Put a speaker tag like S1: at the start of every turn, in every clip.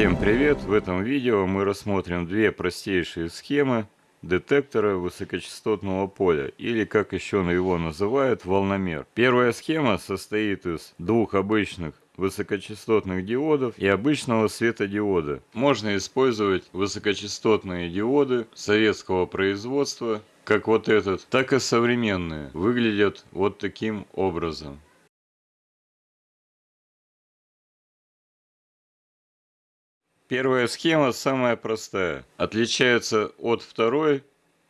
S1: Всем привет! В этом видео мы рассмотрим две простейшие схемы детектора высокочастотного поля, или как еще его называют, волномер. Первая схема состоит из двух обычных высокочастотных диодов и обычного светодиода. Можно использовать высокочастотные диоды советского производства, как вот этот, так и современные. Выглядят вот таким образом. Первая схема самая простая. Отличается от второй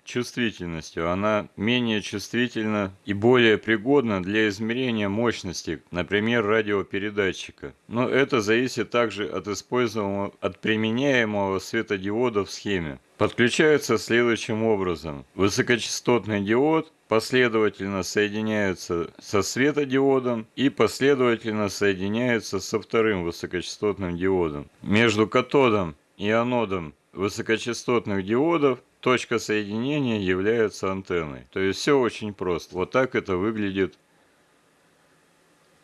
S1: чувствительностью. Она менее чувствительна и более пригодна для измерения мощности, например, радиопередатчика. Но это зависит также от используемого, от применяемого светодиода в схеме. Подключается следующим образом. Высокочастотный диод последовательно соединяется со светодиодом и последовательно соединяется со вторым высокочастотным диодом. Между катодом и анодом высокочастотных диодов точка соединения является антенной. То есть все очень просто. Вот так это выглядит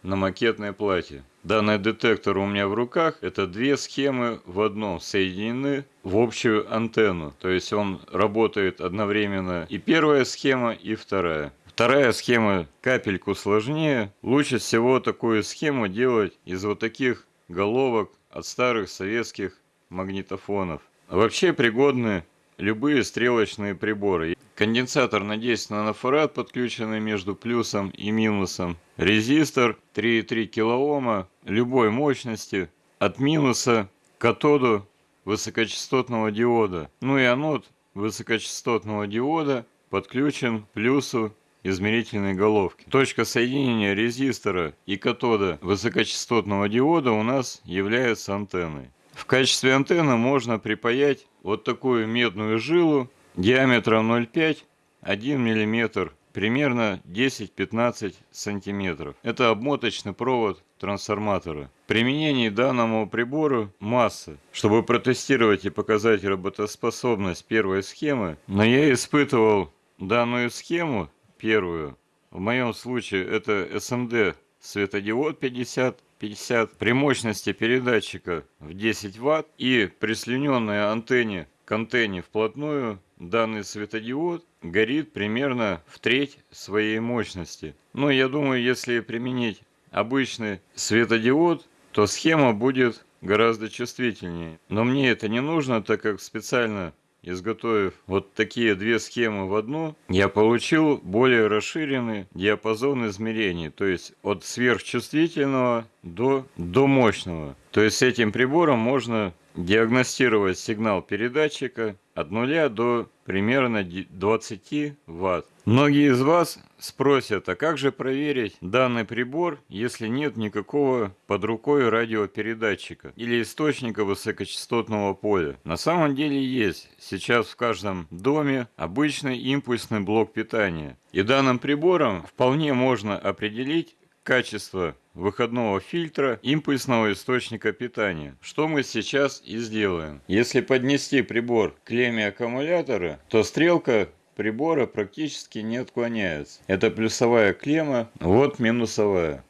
S1: на макетной плате. Данный детектор у меня в руках. Это две схемы в одном соединены в общую антенну. То есть он работает одновременно и первая схема, и вторая. Вторая схема капельку сложнее. Лучше всего такую схему делать из вот таких головок от старых советских магнитофонов. Вообще пригодны любые стрелочные приборы. Конденсатор на 10 нанофарад, подключенный между плюсом и минусом. Резистор 3,3 килоома любой мощности от минуса к катоду высокочастотного диода. Ну и анод высокочастотного диода подключен к плюсу измерительной головки. Точка соединения резистора и катода высокочастотного диода у нас является антенной. В качестве антенны можно припаять вот такую медную жилу диаметром 0,5 1 мм примерно 10-15 сантиметров. Это обмоточный провод трансформатора. Применение данному прибору масса. Чтобы протестировать и показать работоспособность первой схемы, но я испытывал данную схему первую. В моем случае это SMD светодиод 50 50 при мощности передатчика в 10 Вт и прислоненной антенне к антенне вплотную данный светодиод горит примерно в треть своей мощности. Но я думаю, если применить обычный светодиод, то схема будет гораздо чувствительнее. Но мне это не нужно, так как специально изготовив вот такие две схемы в одну, я получил более расширенный диапазон измерений, то есть от сверхчувствительного до, до мощного. То есть с этим прибором можно диагностировать сигнал передатчика от 0 до примерно 20 Вт. Многие из вас спросят, а как же проверить данный прибор, если нет никакого под рукой радиопередатчика или источника высокочастотного поля? На самом деле есть. Сейчас в каждом доме обычный импульсный блок питания. И данным прибором вполне можно определить качество выходного фильтра импульсного источника питания. Что мы сейчас и сделаем. Если поднести прибор к клемме аккумулятора, то стрелка прибора практически не отклоняется. Это плюсовая клемма, вот минусовая.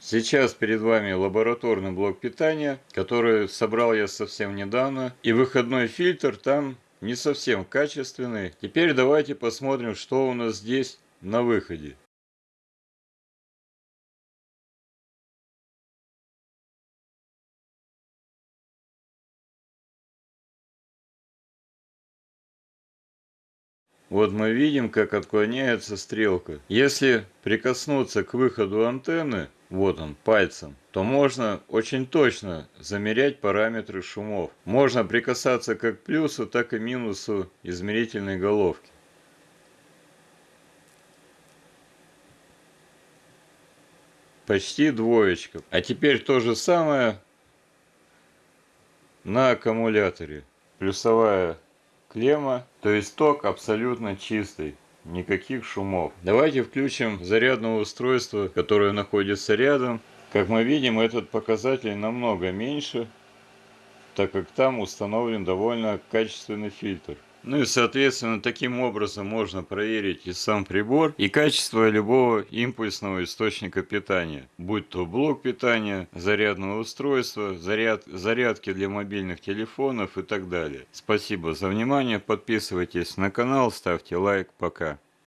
S1: Сейчас перед вами лабораторный блок питания, который собрал я совсем недавно. И выходной фильтр там не совсем качественный. Теперь давайте посмотрим, что у нас здесь на выходе. Вот мы видим, как отклоняется стрелка. Если прикоснуться к выходу антенны, вот он, пальцем, то можно очень точно замерять параметры шумов. Можно прикасаться как к плюсу, так и минусу измерительной головки. Почти двоечка. А теперь то же самое на аккумуляторе. Плюсовая клемма, то есть ток абсолютно чистый. Никаких шумов. Давайте включим зарядное устройство, которое находится рядом. Как мы видим, этот показатель намного меньше, так как там установлен довольно качественный фильтр. Ну и соответственно таким образом можно проверить и сам прибор, и качество любого импульсного источника питания. Будь то блок питания, зарядного устройства, заряд, зарядки для мобильных телефонов и так далее. Спасибо за внимание, подписывайтесь на канал, ставьте лайк, пока.